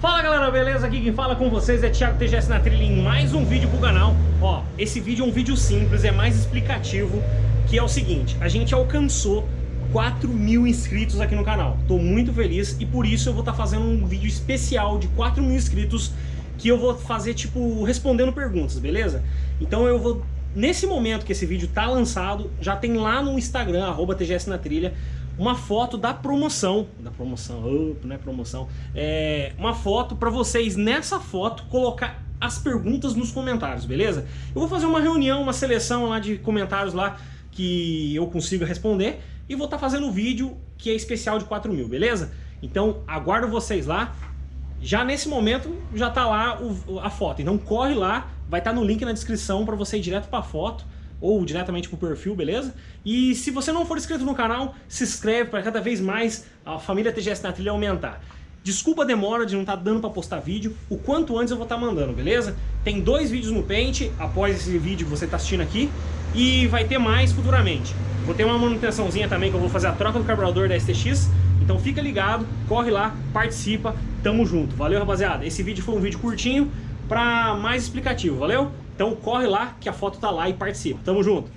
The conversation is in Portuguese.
Fala galera, beleza? Aqui quem fala com vocês é Thiago TGS na trilha em mais um vídeo pro canal. Ó, esse vídeo é um vídeo simples, é mais explicativo, que é o seguinte, a gente alcançou 4 mil inscritos aqui no canal. Tô muito feliz e por isso eu vou estar tá fazendo um vídeo especial de 4 mil inscritos que eu vou fazer, tipo, respondendo perguntas, beleza? Então eu vou, nesse momento que esse vídeo tá lançado, já tem lá no Instagram, arroba TGS na trilha, uma foto da promoção, da promoção, oh, não é promoção, é uma foto para vocês nessa foto colocar as perguntas nos comentários, beleza? Eu vou fazer uma reunião, uma seleção lá de comentários lá que eu consiga responder e vou estar tá fazendo um vídeo que é especial de 4 mil, beleza? Então aguardo vocês lá. Já nesse momento já tá lá o, a foto, então corre lá, vai estar tá no link na descrição para você ir direto para a foto ou diretamente pro perfil, beleza? E se você não for inscrito no canal, se inscreve para cada vez mais a família TGS na trilha aumentar. Desculpa a demora de não estar tá dando para postar vídeo, o quanto antes eu vou estar tá mandando, beleza? Tem dois vídeos no Paint, após esse vídeo que você está assistindo aqui, e vai ter mais futuramente. Vou ter uma manutençãozinha também, que eu vou fazer a troca do carburador da STX, então fica ligado, corre lá, participa, tamo junto. Valeu, rapaziada? Esse vídeo foi um vídeo curtinho, para mais explicativo, valeu? Então corre lá que a foto tá lá e participa. Tamo junto!